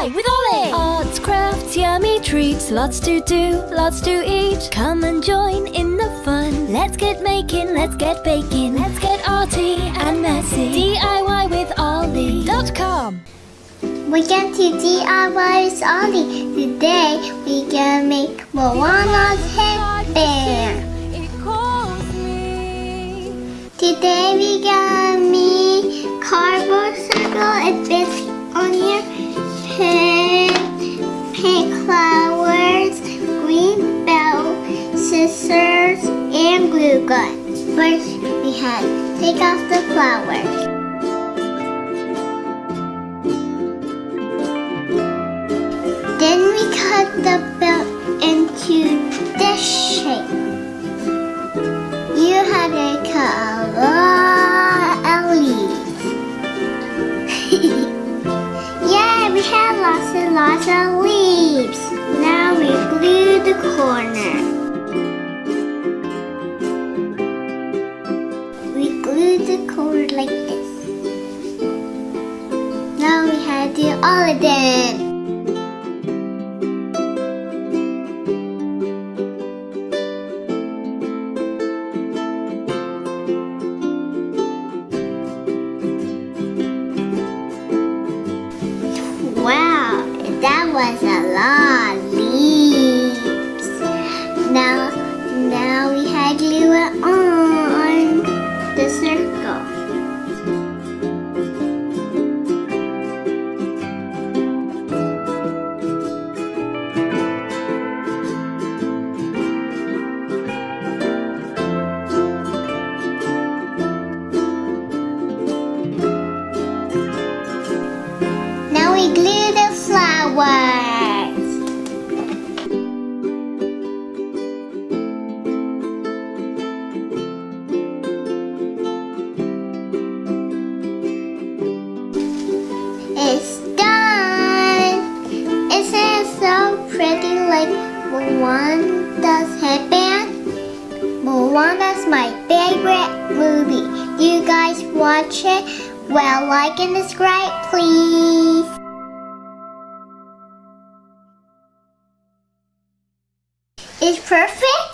DIY with Ollie! Arts, crafts, yummy treats, lots to do, lots to eat. Come and join in the fun. Let's get making, let's get baking, let's get arty and messy. DIY with Ollie.com. We're going to DIY with Ollie. Today We're gonna make Moana's headband. Me. Today we gonna make cardboard circle and bits on your First we had take off the flowers. Then we cut the belt into this shape. You had to cut a lot of leaves. yeah, we had lots and lots of leaves. Glue like this. Now we had to do all of them. Wow, that was a lot we glue the flowers. It's done. Isn't it so pretty like Moana's headband? Moana's my favorite movie. You guys watch it? Well, like and subscribe, please. is perfect.